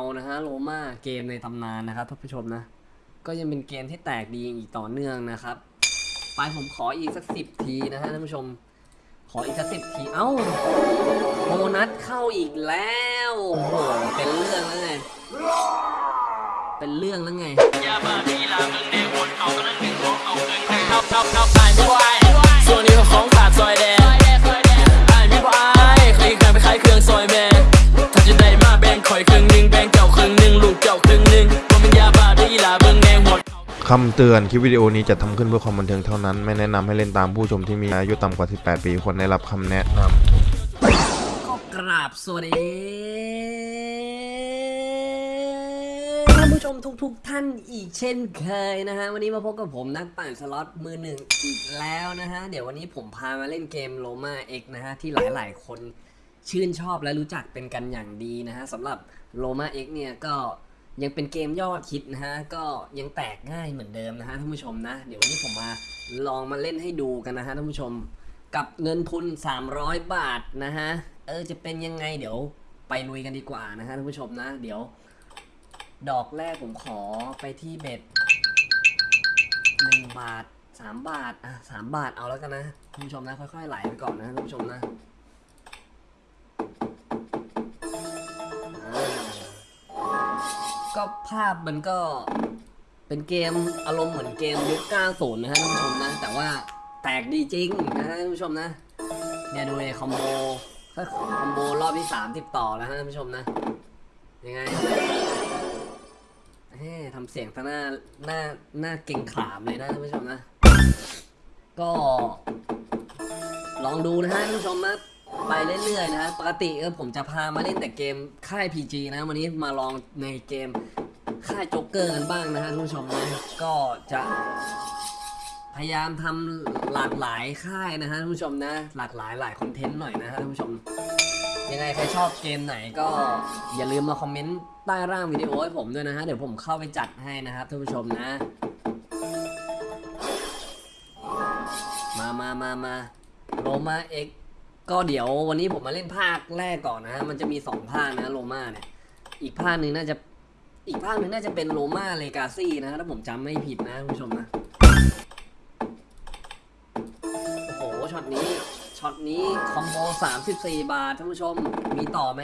านะฮะโรมาเกมในตำนานนะครับท่านผู้ชมนะ ก็ยังเป็นเกมที่แตกดีอีกต่อเนื่องนะครับ ไปผมขออีกสักสิบทีนะฮะท่านผู้ชม ขออีกสักสิบทีเอ้าโบนัสเข้าอีกแล้วโอ้โหเป็นเรื่องแล้วไงเป็นเรื่องแล้วไงยาบ้าทีลามึงแดงวนเอากระนั้นหนึ่งของเอาเกินแทงเท่าเท่าเท่าตายไม่ไหวส่วนนี้ของขาดซอยแดงไอายไม่ไหวเคยเคยไปขายเครื่องซอยแม่ คำเตือนคลิปวิดีโอนี้จะทำขึ้นเพื่อความบันเทิงเท่านั้น ไม่แนะนำให้เล่นตามผู้ชมที่มีอายุต่ำกว่า 18 ปีควรได้รับคำแนะนำก็กราบสวัสดีท่านผู้ชมทุกๆทท่านอีกเช่นเคยนะฮะ วันนี้มาพบกับผมนักปั่นสล็อตมือหนึ่งอีกแล้วนะฮะ เดี๋ยววันนี้ผมพามาเล่นเกมโ o มาเอ็กนะฮะ ที่หลายๆ คนชื่นชอบและรู้จักเป็นกันอย่างดีนะฮะสำหรับโ o มาเอ็กเนี่ยก็ ยังเป็นเกมยอดฮิตนะฮะ ก็ยังแตกง่ายเหมือนเดิมนะฮะท่านผู้ชมนะ เดี๋ยววันนี้ผมมาลองมาเล่นให้ดูกันนะฮะท่านผู้ชม กับเงินทุน 300 บาทนะฮะ เออจะเป็นยังไงเดี๋ยวไปลุยกันดีกว่านะฮะท่านผู้ชมนะ เดี๋ยว ดอกแรกผมขอไปที่เบ็ดหนึ่งบาทสามบาทอะสามบาทเอาแล้วกันนะท่านผู้ชมนะค่อยๆไหลไปก่อนนะท่านผู้ชมนะ ก็ภาพมันก็เป็นเกมอารมณ์เหมือนเกมยุค90นะฮะท่านผู้ชมนะ แต่ว่าแตกดีจริงนะฮะท่านผู้ชมนะ เนี่ยดูเลยคอมโบคอมโบรอบที่สามติดต่อแล้วฮะท่านผู้ชมนะ ยังไงเฮ้ทำเสียงซะหน้าหน้าหน้าเก่งขามเลยนะท่านผู้ชมนะ ก็ ลองดูนะฮะท่านผู้ชมนะ ไปเรื่อยๆนะฮะปกติเออผมจะพามาเล่นแต่เกมค่าย PG นะ วันนี้มาลองในเกมค่ายโจ๊กเกอร์กันบ้างนะฮะท่านผู้ชมนะก็จะพยายามทำหลากหลายค่ายนะฮะท่านผู้ชมนะ หลากหลายหลายคอนเทนต์หน่อยนะฮะท่านผู้ชม ยังไงใครชอบเกมไหนก็อย่าลืมมาคอมเมนต์ใต้ร่างวิดีโอให้ผมด้วยนะฮะเดี๋ยวผมเข้าไปจัดให้นะครับท่านผู้ชมนะ มามามามาโรมาเอ็ก ก็เดี๋ยววันนี้ผมมาเล่นภาคแรกก่อนนะฮะ มันจะมีสองภาคนะโรมาเนี่ย อีกภาคหนึ่งน่าจะ อีกภาคหนึ่งน่าจะเป็นโรมาเลกาซี่นะถ้าผมจำไม่ผิดนะท่านผู้ชมนะ โอ้โห ช็อตนี้ ช็อตนี้ combo 34 บาทท่านผู้ชม มีต่อไหม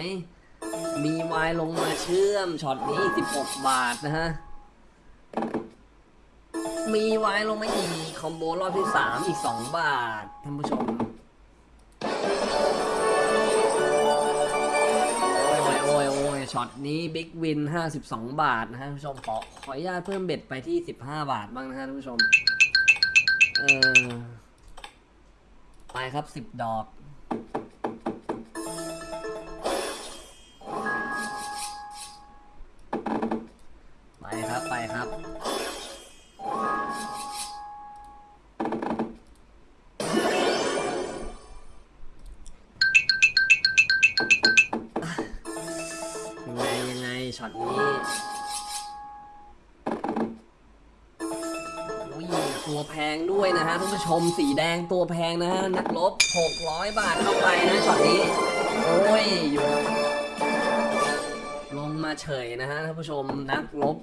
มีวายลงมาเชื่อม ช็อตนี้ 16 บาทนะฮะ มี wild ลงมาอีก combo รอบที่ 3 อีก 2 บาทท่านผู้ชม ช็อตนี้ big win 52 บาทนะฮะท่านผู้ชมขอขออนุญาตเพิ่ม bet ไปที่ 15 บาทบ้างนะฮะท่านผู้ชม เออไปครับสิบดอก ช็อตนี้ตัวแพงด้วยนะฮะท่านผู้ชมสีแดงตัวแพงนะฮะนักรบ 600 บาทเข้าไปนะช็อตนี้ โอ้ยอยู่ลงมาเฉยนะฮะท่านผู้ชมนักรบ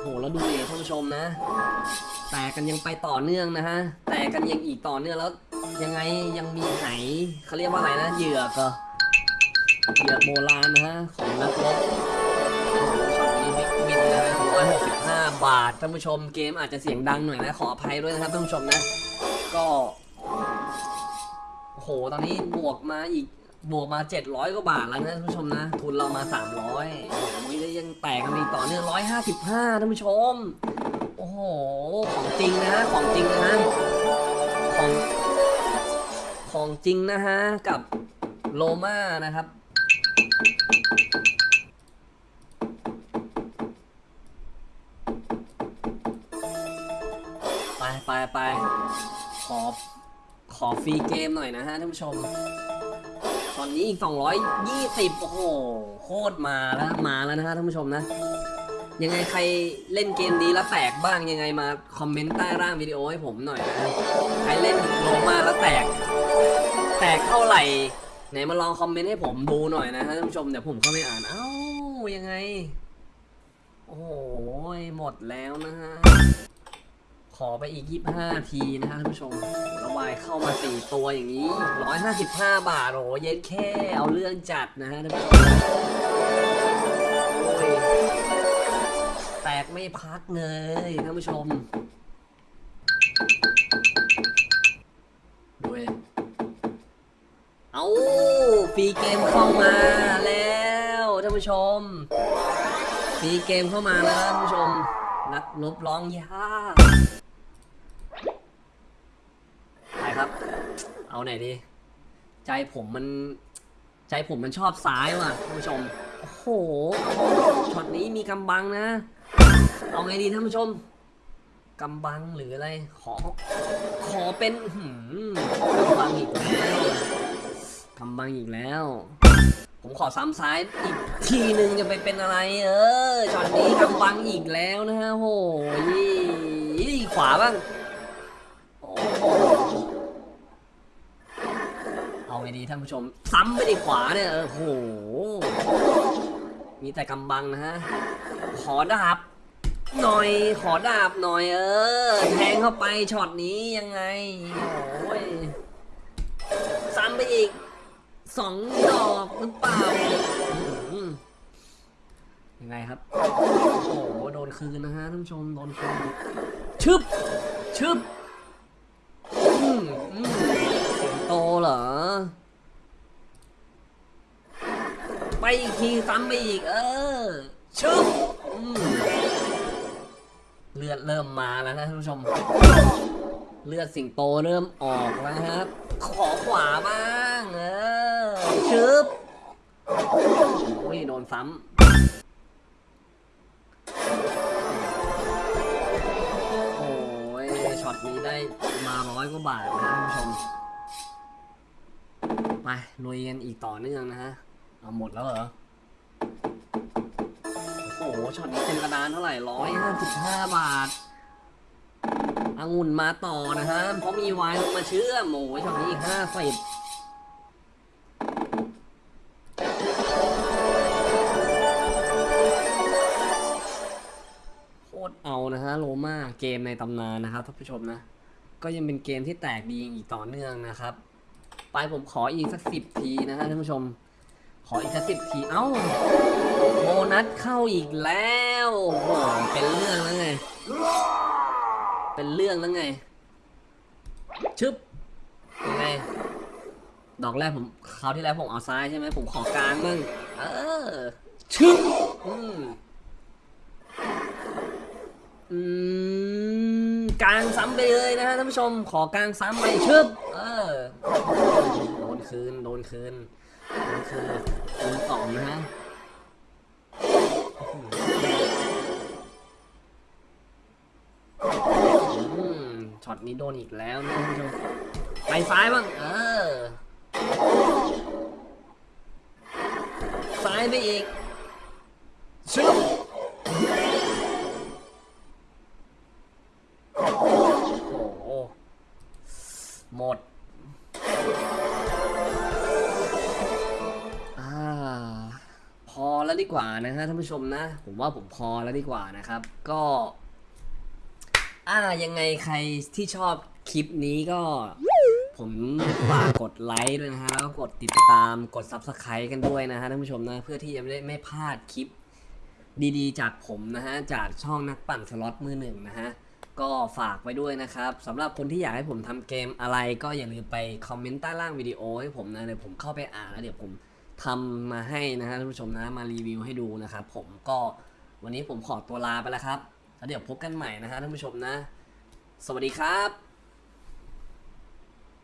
โหแล้วดูดิท่านผู้ชมนะ แตกกันยังไปต่อเนื่องนะฮะแตกกันยังอีกต่อเนื่องแล้วยังไงยังมีไหเขาเรียกว่าอะไรนะเหยื่อก็ เหรอเหยือกโบราณนะฮะ ของนักรบโอ้โหช็อตนี้บิ๊กวินนะฮะร้อยหกสิบห้าบาทท่านผู้ชมเกมอาจจะเสียงดังหน่อยนะขออภัยด้วยนะครับท่านผู้ชมนะ ก็โหตอนนี้บวกมาอีกบวกมา 700 กว่าบาทแล้วนะท่านผู้ชมนะ ทุนเรามา 300โอ้โหยังแตกกันอีกต่อเนื่อง155ท่านผู้ชม โอ้โห ของจริงนะของจริงนะของของจริงนะฮะกับโลมานะครับ ไปไปไปขอ ขอฟรีเกมหน่อยนะฮะท่านผู้ชม ตอนนี้อีก 220 โอ้โห โคตรมาแล้วมาแล้วนะฮะท่านผู้ชมนะ ยังไงใครเล่นเกมดีแล้วแตกบ้างยังไงมาคอมเมนต์ใต้ร่างวิดีโอให้ผมหน่อยนะใครเล่นโลมาแล้วแตก แตกเท่าไหร่ ไหนมาลองคอมเมนต์ให้ผมดูหน่อยนะท่านผู้ชมเดี๋ยวผมเข้าไปอ่าน เอ้ายังไง โอ้โหมดแล้วนะฮะ ขอไปอีก 25 ทีนะฮะท่านผู้ชมระบายเข้ามา 4 ตัวอย่างนี้ 155 บาท โอ้โหเย็นแค่เอาเรื่องจัดนะฮะท่านผู้ชมโอ้ยแตกไม่พักเลยท่านผู้ชม ฟรีเกมเข้ามาแล้วท่านผู้ชมฟรีเกมเข้ามาแล้วท่านผู้ชม นักลบร้องยากไปครับ เอาไหนดี ใจผมมัน ใจผมมันชอบซ้ายว่ะท่านผู้ชม โอ้โห ช็อตนี้มีกำบังนะ เอาไงดีท่านผู้ชมกำบังหรืออะไร ขอ ขอเป็นหือกำบังอีกแล้ว กำบังอีกแล้ว ผมขอซ้ำซ้ายอีกทีหนึ่งจะไปเป็นอะไร เออช็อตนี้กำบังอีกแล้วนะฮะโหยขวาบ้างเอาไงดีท่านผู้ชม ซ้ำไปดีขวาเนี่ยเออโห มีแต่กำบังนะฮะ ขอดาบหน่อยขอดาบหน่อยเออ แทงเข้าไปช็อตนี้ยังไง โอ้ยซ้ำไปอีก สองดอกหรือเปล่ายังไงครับ โอ้โห โดนคืนนะฮะท่านผู้ชม โดนคืน ชึบ ชึบอืมอืมสิงโตเหรอ ไปอีกทีซ้ำไปอีก เออ ชึบเลือดเริ่มมาแล้วนะท่านผู้ชม เลือดสิงโตเริ่มออกแล้วครับ ขอขวาบ้าง เออ ชึบโอ้ยโดนซ้ำโอ้ยช็อตนี้ได้มาร้อยกว่าบาทนะท่านผู้ชม ไปลุยกันอีกต่อเนื่องนะฮะ เอาหมดแล้วเหรอ โอ้โหช็อตนี้เต็มกระดานเท่าไหร่ร้อยห้าสิบห้าบาทองุ่นมาต่อนะฮะเพราะมีไวน์ลงมาเชื่อมโอ้ยช็อตนี้อีกห้าสิบ เกมในตำนานนะครับท่านผู้ชมนะ ก็ยังเป็นเกมที่แตกดีอีกต่อเนื่องนะครับ ไปผมขออีกสักสิบทีนะฮะท่านผู้ชม ขออีกสักสิบทีเอ้าโบนัสเข้าอีกแล้วโอ้โหเป็นเรื่องแล้วไง เป็นเรื่องแล้วไง ชึบยังไงดอกแรกผมคราวที่แล้วผมเอาซ้ายใช่ไหมผมขอกลางบ้างเออชึบอืม อืมกลางซ้ำไปเลยนะฮะท่านผู้ชม ขอกลางซ้ำไปชึบเออโดนคืนโดนคืนโดนคืนคูณสองนะฮะช็อตนี้โดนอีกแล้วนะท่านผู้ชมไปซ้ายบ้างเออซ้ายไปอีก กว่านะฮะท่านผู้ชมนะ ผมว่าผมพอแล้วดีกว่านะครับ ก็อ่ายังไงใครที่ชอบคลิปนี้ก็ผมฝากกดไลค์ด้วยนะฮะแล้วก็กดติดตามกด Subscribe กันด้วยนะฮะท่านผู้ชมนะเพื่อที่จะไม่ได้ไม่พลาดคลิปดีๆ จากผมนะฮะจากช่องนักปั่นสล็อตมือหนึ่งนะฮะก็ฝากไว้ด้วยนะครับสำหรับคนที่อยากให้ผมทำเกมอะไร ก็อย่าลืมไปคอมเมนต์ใต้ล่างวิดีโอให้ผมนะเดี๋ยวผมเข้าไปอ่านแล้วเดี๋ยวผม ทำมาให้นะฮะท่านผู้ชมนะมารีวิวให้ดูนะครับ ผมก็วันนี้ผมขอตัวลาไปแล้วครับแล้วเดี๋ยวพบกันใหม่นะฮะท่านผู้ชมนะ สวัสดีครับ